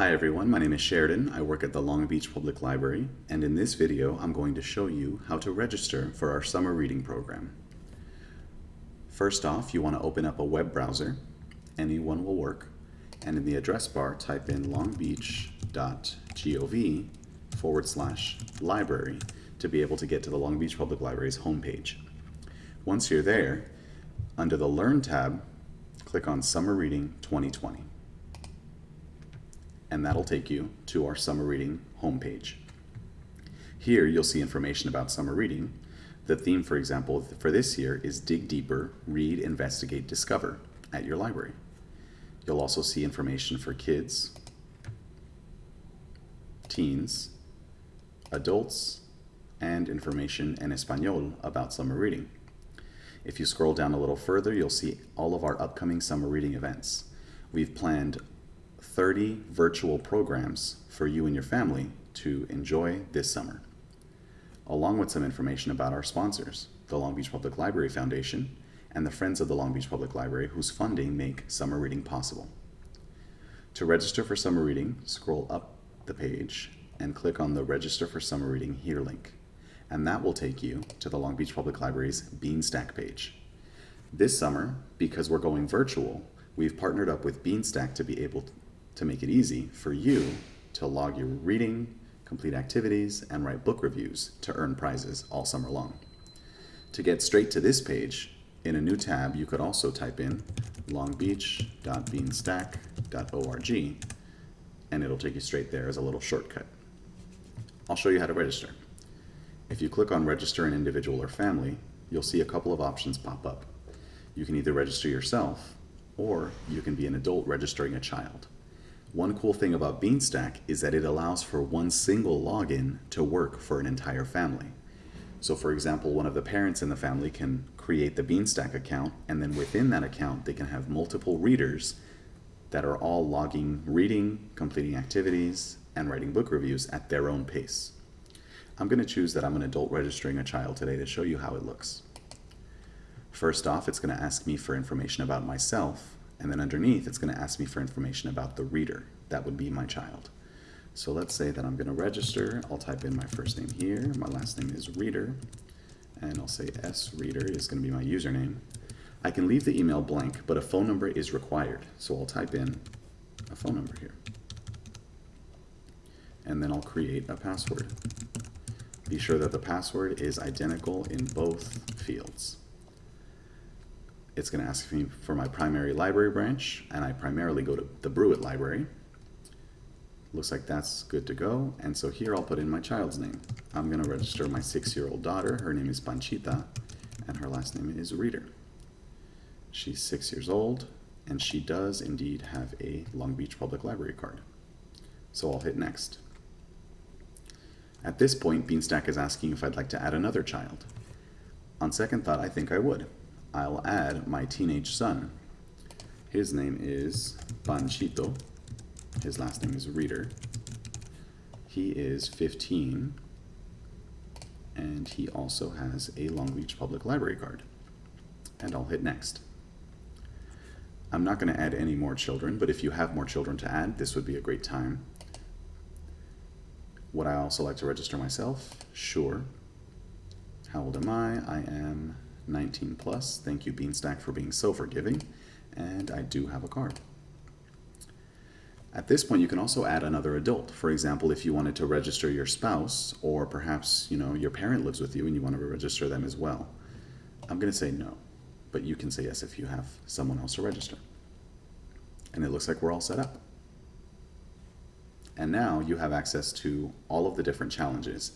Hi everyone, my name is Sheridan. I work at the Long Beach Public Library, and in this video I'm going to show you how to register for our summer reading program. First off, you want to open up a web browser. Any one will work. And in the address bar, type in longbeach.gov forward slash library to be able to get to the Long Beach Public Library's homepage. Once you're there, under the Learn tab, click on Summer Reading 2020 and that'll take you to our summer reading homepage. Here you'll see information about summer reading. The theme, for example, for this year is Dig Deeper, Read, Investigate, Discover at your library. You'll also see information for kids, teens, adults, and information in Espanol about summer reading. If you scroll down a little further, you'll see all of our upcoming summer reading events. We've planned 30 virtual programs for you and your family to enjoy this summer, along with some information about our sponsors, the Long Beach Public Library Foundation and the Friends of the Long Beach Public Library whose funding make summer reading possible. To register for summer reading, scroll up the page and click on the Register for Summer Reading Here link, and that will take you to the Long Beach Public Library's Beanstack page. This summer, because we're going virtual, we've partnered up with Beanstack to be able to make it easy for you to log your reading, complete activities, and write book reviews to earn prizes all summer long. To get straight to this page, in a new tab, you could also type in longbeach.beanstack.org and it'll take you straight there as a little shortcut. I'll show you how to register. If you click on register an individual or family, you'll see a couple of options pop up. You can either register yourself or you can be an adult registering a child. One cool thing about Beanstack is that it allows for one single login to work for an entire family. So for example, one of the parents in the family can create the Beanstack account and then within that account they can have multiple readers that are all logging reading, completing activities, and writing book reviews at their own pace. I'm going to choose that I'm an adult registering a child today to show you how it looks. First off, it's going to ask me for information about myself and then underneath, it's going to ask me for information about the reader. That would be my child. So let's say that I'm going to register. I'll type in my first name here. My last name is reader. And I'll say S reader is going to be my username. I can leave the email blank, but a phone number is required. So I'll type in a phone number here. And then I'll create a password. Be sure that the password is identical in both fields. It's going to ask me for my primary library branch, and I primarily go to the Brewitt Library. Looks like that's good to go, and so here I'll put in my child's name. I'm going to register my six-year-old daughter. Her name is Panchita, and her last name is Reader. She's six years old, and she does indeed have a Long Beach Public Library card. So I'll hit next. At this point, Beanstack is asking if I'd like to add another child. On second thought, I think I would. I'll add my teenage son. His name is Panchito. His last name is Reader. He is 15 and he also has a Long Beach Public Library card. And I'll hit next. I'm not going to add any more children, but if you have more children to add, this would be a great time. Would I also like to register myself? Sure. How old am I? I am 19 plus. Thank you, Beanstack, for being so forgiving. And I do have a card. At this point, you can also add another adult. For example, if you wanted to register your spouse, or perhaps you know your parent lives with you and you want to register them as well. I'm going to say no, but you can say yes if you have someone else to register. And it looks like we're all set up. And now you have access to all of the different challenges.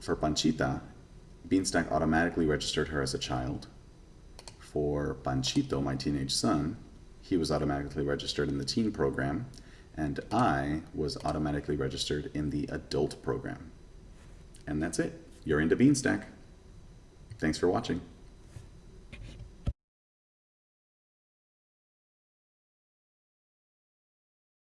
For Panchita, Beanstack automatically registered her as a child. For Panchito, my teenage son, he was automatically registered in the teen program, and I was automatically registered in the adult program. And that's it. You're into Beanstack. Thanks for watching.